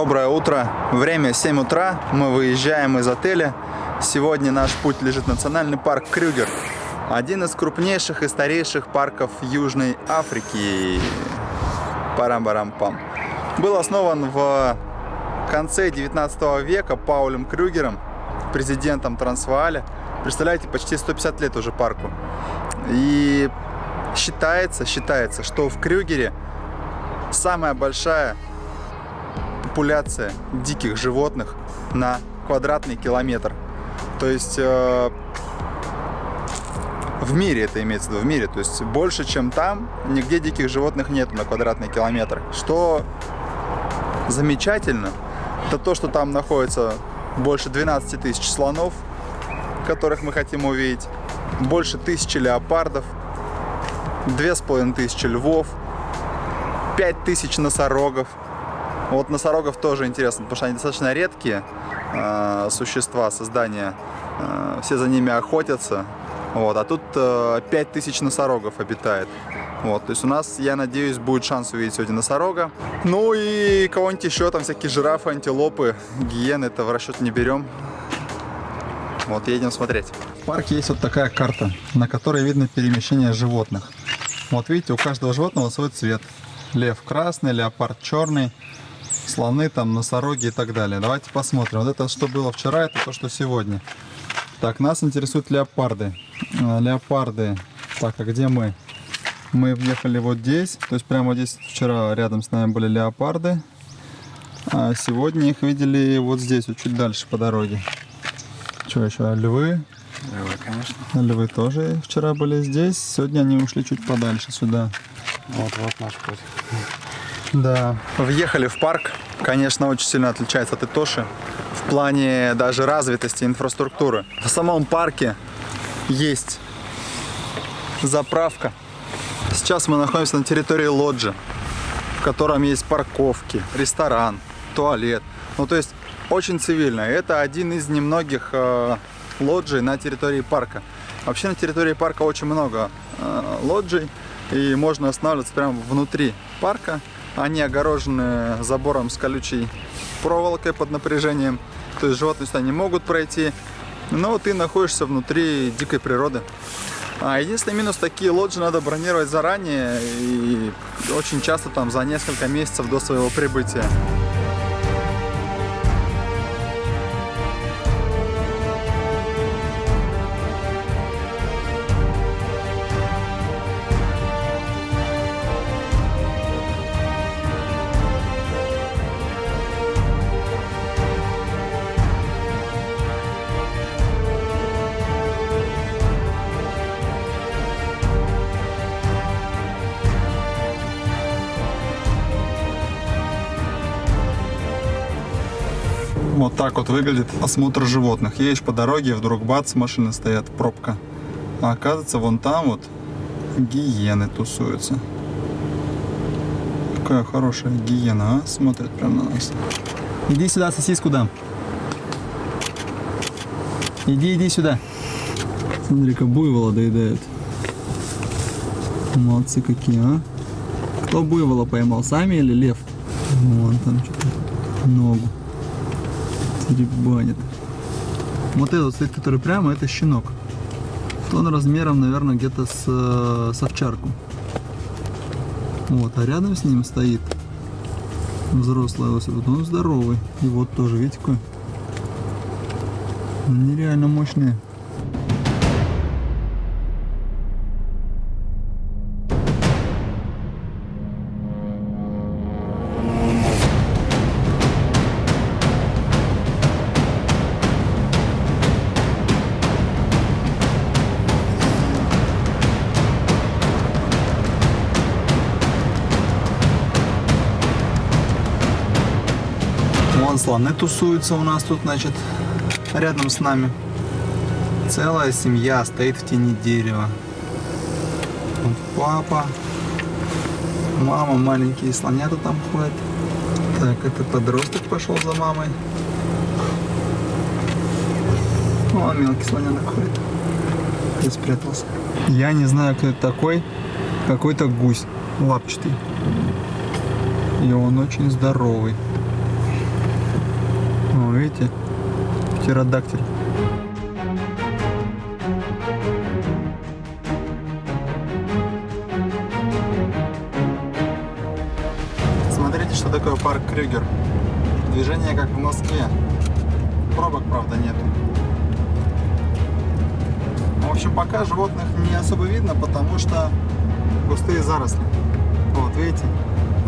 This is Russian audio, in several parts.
утро. Время 7 утра. Мы выезжаем из отеля. Сегодня наш путь лежит национальный парк Крюгер. Один из крупнейших и старейших парков Южной Африки. Парам-барам-пам. Был основан в конце 19 века Паулем Крюгером, президентом Трансвааля. Представляете, почти 150 лет уже парку. И считается, считается, что в Крюгере самая большая популяция диких животных на квадратный километр. То есть э, в мире это имеется в виду, в мире. То есть больше, чем там, нигде диких животных нет на квадратный километр. Что замечательно, это то, что там находится больше 12 тысяч слонов, которых мы хотим увидеть, больше тысячи леопардов, две с половиной тысячи львов, пять тысяч носорогов. Вот носорогов тоже интересно, потому что они достаточно редкие э, существа, создания. Э, все за ними охотятся. Вот, а тут э, 5000 носорогов обитает. Вот, то есть у нас, я надеюсь, будет шанс увидеть сегодня носорога. Ну и кого-нибудь еще, там всякие жирафы, антилопы, гиены, это в расчет не берем. Вот, едем смотреть. В парке есть вот такая карта, на которой видно перемещение животных. Вот видите, у каждого животного свой цвет. Лев красный, леопард черный, слоны, там, носороги и так далее. Давайте посмотрим. Вот это, что было вчера, это то, что сегодня. Так, нас интересуют леопарды. А, леопарды. Так, а где мы? Мы въехали вот здесь. То есть прямо здесь вчера рядом с нами были леопарды. А сегодня их видели вот здесь, вот чуть дальше по дороге. Что еще? Львы. Львы, конечно. Львы тоже вчера были здесь. Сегодня они ушли чуть подальше сюда. Вот, вот наш путь. Да. Въехали в парк. Конечно, очень сильно отличается от Итоши в плане даже развитости инфраструктуры. В самом парке есть заправка. Сейчас мы находимся на территории лоджи, в котором есть парковки, ресторан, туалет. Ну, то есть очень цивильно. Это один из немногих э, лоджий на территории парка. Вообще на территории парка очень много э, лоджий, и можно останавливаться прямо внутри парка. Они огорожены забором с колючей проволокой под напряжением. То есть животные сюда не могут пройти. Но ты находишься внутри дикой природы. А единственный минус, такие лоджии надо бронировать заранее и очень часто там за несколько месяцев до своего прибытия. Вот так вот выглядит осмотр животных. Едешь по дороге, вдруг бац, машины стоят, пробка. А оказывается, вон там вот гиены тусуются. Какая хорошая гиена, а? Смотрит прямо на нас. Иди сюда, сосиску дам. Иди, иди сюда. Смотри-ка, буйвола доедают. Молодцы какие, а? Кто буйвола поймал, сами или лев? Вон там что-то, ногу деребанит. Вот этот стоит, который прямо, это щенок. Он размером, наверное, где-то с, э, с овчарку. Вот, а рядом с ним стоит взрослый особь. Он здоровый. И вот тоже, видите, какой? Нереально мощные. Слоны тусуются у нас тут, значит, рядом с нами. Целая семья стоит в тени дерева. Вот папа, мама, маленькие слонята там ходят. Так, это подросток пошел за мамой. О, мелкий слоненок ходит. И спрятался. Я не знаю, кто это такой. Какой-то гусь лапчатый. И он очень здоровый. Видите? Птеродактиль. Смотрите, что такое парк Крюгер. Движение как в Москве. Пробок, правда, нет. В общем, пока животных не особо видно, потому что густые заросли. Вот, видите?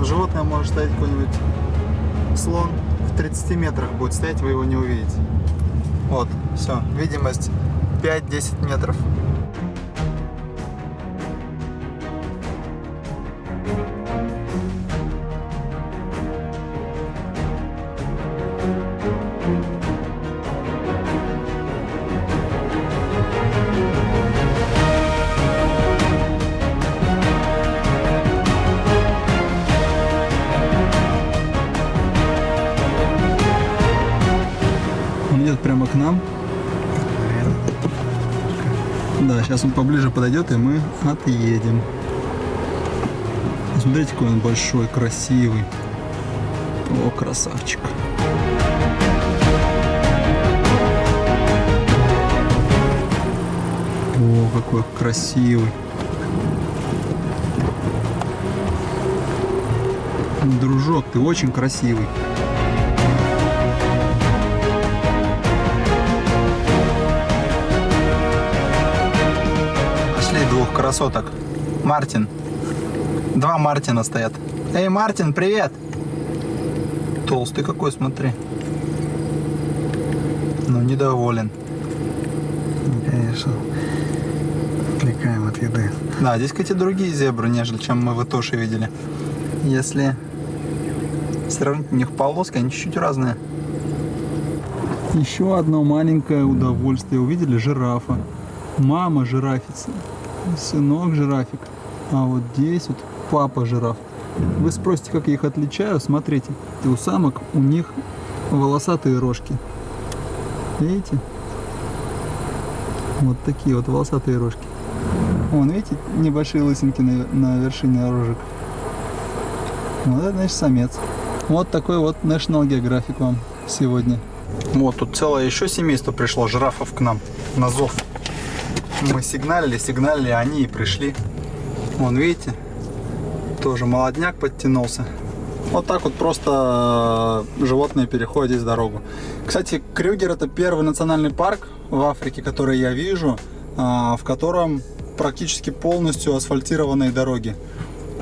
Животное может стоять какой-нибудь слон в 30 метрах будет стоять, вы его не увидите. Вот, все, видимость 5-10 метров. К нам. Да, сейчас он поближе подойдет, и мы отъедем. Смотрите, какой он большой, красивый. О, красавчик. О, какой красивый. Дружок, ты очень красивый. Двух красоток. Мартин. Два Мартина стоят. Эй, Мартин, привет! Толстый какой, смотри. Ну, недоволен. Конечно. Отвлекаем от еды. Да, здесь, кстати, другие зебры, нежели чем мы в Итоше видели. Если сравнить у них полоски, они чуть-чуть разные. Еще одно маленькое удовольствие. Увидели жирафа. Мама жирафица, сынок жирафик. А вот здесь вот папа жираф. Вы спросите, как я их отличаю? Смотрите, у самок у них волосатые рожки. Видите? Вот такие вот волосатые рожки. Вон, видите, небольшие лысинки на, на вершине рожек. Вот это, значит, самец. Вот такой вот National Geographic вам сегодня. Вот, тут целое еще семейство пришло жирафов к нам на зов. Мы сигналили, сигналили, они и пришли. Вон, видите, тоже молодняк подтянулся. Вот так вот просто э, животные переходят здесь дорогу. Кстати, Крюгер это первый национальный парк в Африке, который я вижу, э, в котором практически полностью асфальтированные дороги.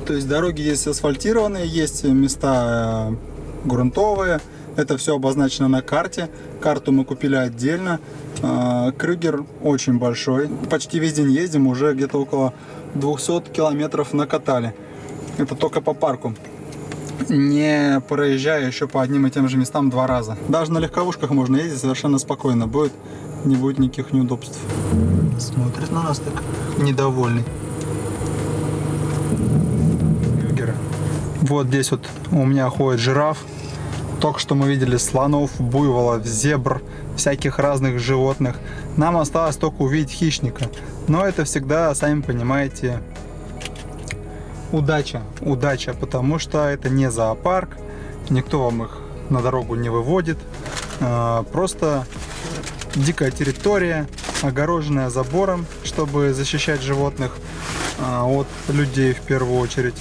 То есть дороги есть асфальтированные, есть места э, грунтовые. Это все обозначено на карте. Карту мы купили отдельно. Э, Крюгер очень большой. Почти весь день ездим, уже где-то около 200 километров накатали. Это только по парку не проезжая еще по одним и тем же местам два раза. Даже на легковушках можно ездить совершенно спокойно. Будет, не будет никаких неудобств. Смотрит на нас так недовольный. Вот здесь вот у меня ходит жираф. Только что мы видели слонов, буйволов, зебр, всяких разных животных. Нам осталось только увидеть хищника. Но это всегда, сами понимаете, удача. Удача, потому что это не зоопарк. Никто вам их на дорогу не выводит. А, Просто дикая территория, огороженная забором, чтобы защищать животных а, от людей в первую очередь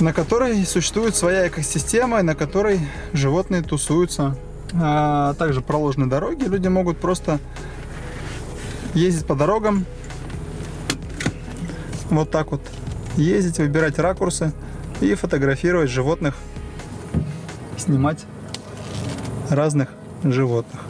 на которой существует своя экосистема, на которой животные тусуются. А также проложены дороги, люди могут просто ездить по дорогам, вот так вот ездить, выбирать ракурсы и фотографировать животных, снимать разных животных.